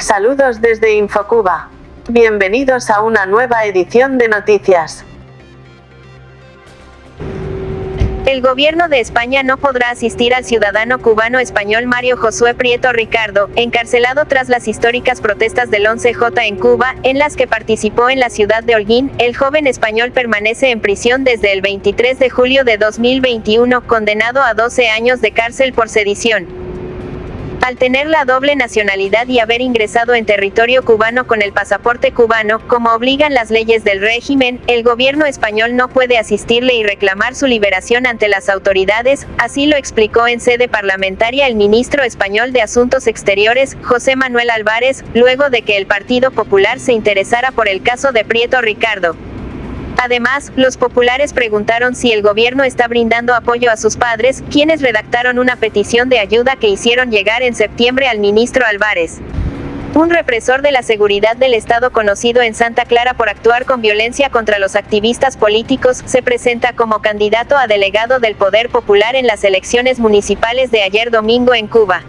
Saludos desde Infocuba. Bienvenidos a una nueva edición de noticias. El gobierno de España no podrá asistir al ciudadano cubano-español Mario Josué Prieto Ricardo, encarcelado tras las históricas protestas del 11J en Cuba, en las que participó en la ciudad de Holguín. El joven español permanece en prisión desde el 23 de julio de 2021, condenado a 12 años de cárcel por sedición. Al tener la doble nacionalidad y haber ingresado en territorio cubano con el pasaporte cubano, como obligan las leyes del régimen, el gobierno español no puede asistirle y reclamar su liberación ante las autoridades, así lo explicó en sede parlamentaria el ministro español de Asuntos Exteriores, José Manuel Álvarez, luego de que el Partido Popular se interesara por el caso de Prieto Ricardo. Además, los populares preguntaron si el gobierno está brindando apoyo a sus padres, quienes redactaron una petición de ayuda que hicieron llegar en septiembre al ministro Álvarez. Un represor de la seguridad del Estado conocido en Santa Clara por actuar con violencia contra los activistas políticos, se presenta como candidato a delegado del Poder Popular en las elecciones municipales de ayer domingo en Cuba.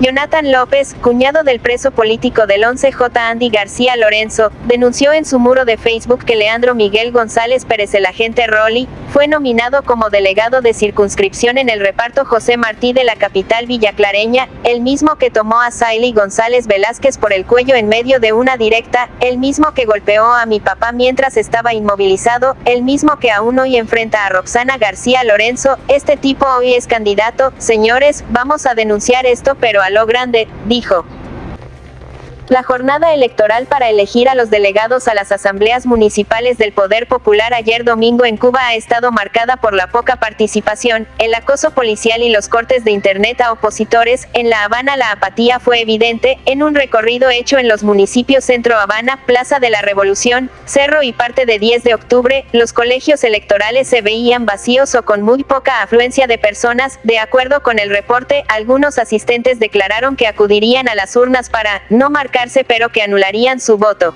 Jonathan López, cuñado del preso político del 11J Andy García Lorenzo, denunció en su muro de Facebook que Leandro Miguel González Pérez el agente Rolly, fue nominado como delegado de circunscripción en el reparto José Martí de la capital villaclareña, el mismo que tomó a Saily González Velázquez por el cuello en medio de una directa, el mismo que golpeó a mi papá mientras estaba inmovilizado, el mismo que aún hoy enfrenta a Roxana García Lorenzo, este tipo hoy es candidato, señores, vamos a denunciar esto pero a lo grande, dijo. La jornada electoral para elegir a los delegados a las asambleas municipales del Poder Popular ayer domingo en Cuba ha estado marcada por la poca participación, el acoso policial y los cortes de internet a opositores. En La Habana la apatía fue evidente, en un recorrido hecho en los municipios Centro Habana, Plaza de la Revolución, Cerro y parte de 10 de octubre, los colegios electorales se veían vacíos o con muy poca afluencia de personas. De acuerdo con el reporte, algunos asistentes declararon que acudirían a las urnas para no marcar pero que anularían su voto.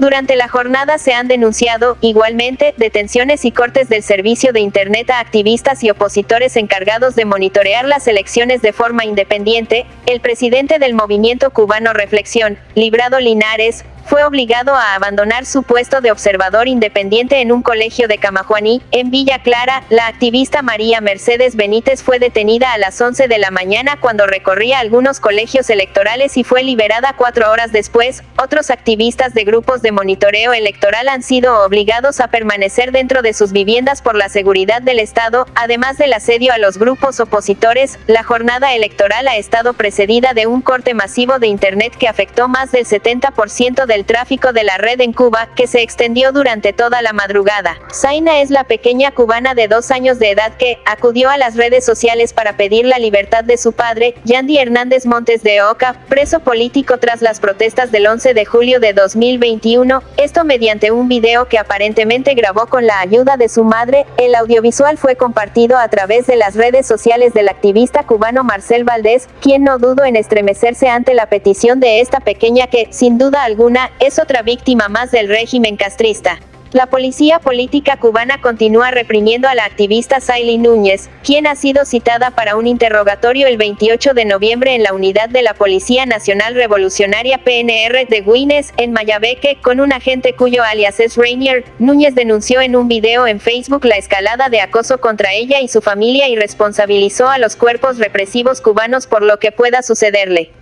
Durante la jornada se han denunciado, igualmente, detenciones y cortes del servicio de Internet a activistas y opositores encargados de monitorear las elecciones de forma independiente. El presidente del movimiento cubano Reflexión, Librado Linares, fue obligado a abandonar su puesto de observador independiente en un colegio de Camajuaní, en Villa Clara. La activista María Mercedes Benítez fue detenida a las 11 de la mañana cuando recorría algunos colegios electorales y fue liberada cuatro horas después. Otros activistas de grupos de monitoreo electoral han sido obligados a permanecer dentro de sus viviendas por la seguridad del Estado, además del asedio a los grupos opositores. La jornada electoral ha estado precedida de un corte masivo de Internet que afectó más del 70% del tráfico de la red en Cuba, que se extendió durante toda la madrugada. Zaina es la pequeña cubana de dos años de edad que acudió a las redes sociales para pedir la libertad de su padre, Yandy Hernández Montes de Oca, preso político tras las protestas del 11 de julio de 2021, esto mediante un video que aparentemente grabó con la ayuda de su madre, el audiovisual fue compartido a través de las redes sociales del activista cubano Marcel Valdés, quien no dudo en estremecerse ante la petición de esta pequeña que, sin duda alguna, es otra víctima más del régimen castrista. La policía política cubana continúa reprimiendo a la activista Saily Núñez, quien ha sido citada para un interrogatorio el 28 de noviembre en la unidad de la Policía Nacional Revolucionaria PNR de Guines, en Mayabeque, con un agente cuyo alias es Rainier. Núñez denunció en un video en Facebook la escalada de acoso contra ella y su familia y responsabilizó a los cuerpos represivos cubanos por lo que pueda sucederle.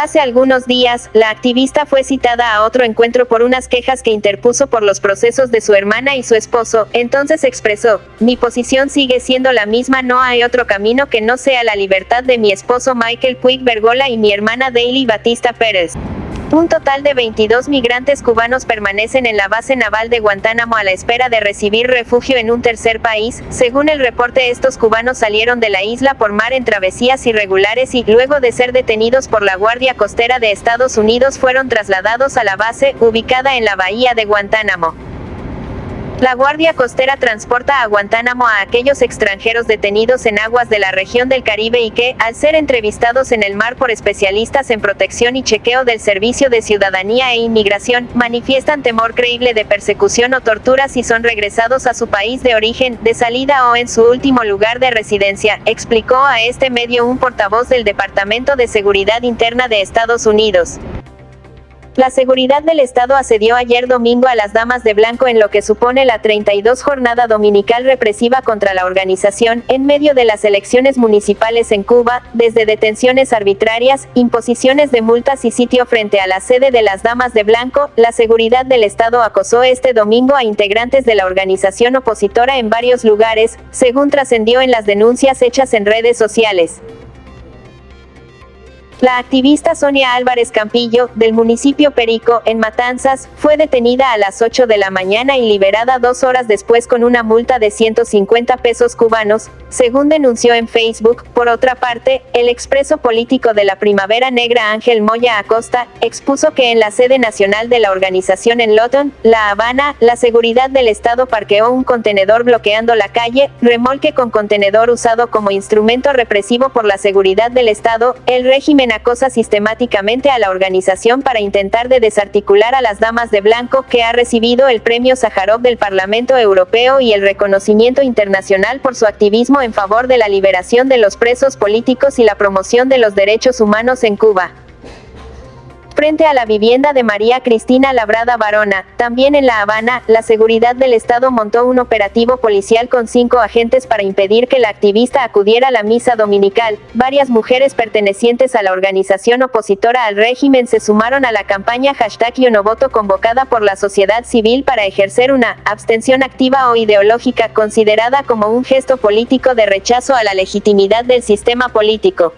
Hace algunos días, la activista fue citada a otro encuentro por unas quejas que interpuso por los procesos de su hermana y su esposo, entonces expresó, mi posición sigue siendo la misma, no hay otro camino que no sea la libertad de mi esposo Michael Puig Bergola y mi hermana Daily Batista Pérez. Un total de 22 migrantes cubanos permanecen en la base naval de Guantánamo a la espera de recibir refugio en un tercer país. Según el reporte, estos cubanos salieron de la isla por mar en travesías irregulares y, luego de ser detenidos por la Guardia Costera de Estados Unidos, fueron trasladados a la base, ubicada en la bahía de Guantánamo. La Guardia Costera transporta a Guantánamo a aquellos extranjeros detenidos en aguas de la región del Caribe y que, al ser entrevistados en el mar por especialistas en protección y chequeo del Servicio de Ciudadanía e Inmigración, manifiestan temor creíble de persecución o tortura si son regresados a su país de origen, de salida o en su último lugar de residencia, explicó a este medio un portavoz del Departamento de Seguridad Interna de Estados Unidos. La seguridad del Estado asedió ayer domingo a las damas de blanco en lo que supone la 32 jornada dominical represiva contra la organización, en medio de las elecciones municipales en Cuba, desde detenciones arbitrarias, imposiciones de multas y sitio frente a la sede de las damas de blanco, la seguridad del Estado acosó este domingo a integrantes de la organización opositora en varios lugares, según trascendió en las denuncias hechas en redes sociales. La activista Sonia Álvarez Campillo, del municipio Perico, en Matanzas, fue detenida a las 8 de la mañana y liberada dos horas después con una multa de 150 pesos cubanos, según denunció en Facebook. Por otra parte, el expreso político de la Primavera Negra Ángel Moya Acosta, expuso que en la sede nacional de la organización en Lawton, La Habana, la seguridad del Estado parqueó un contenedor bloqueando la calle, remolque con contenedor usado como instrumento represivo por la seguridad del Estado, el régimen acosa sistemáticamente a la organización para intentar de desarticular a las damas de blanco que ha recibido el premio Sájarov del Parlamento Europeo y el reconocimiento internacional por su activismo en favor de la liberación de los presos políticos y la promoción de los derechos humanos en Cuba frente a la vivienda de María Cristina Labrada Barona, también en La Habana, la seguridad del Estado montó un operativo policial con cinco agentes para impedir que la activista acudiera a la misa dominical. Varias mujeres pertenecientes a la organización opositora al régimen se sumaron a la campaña hashtag Yonovoto convocada por la sociedad civil para ejercer una abstención activa o ideológica considerada como un gesto político de rechazo a la legitimidad del sistema político.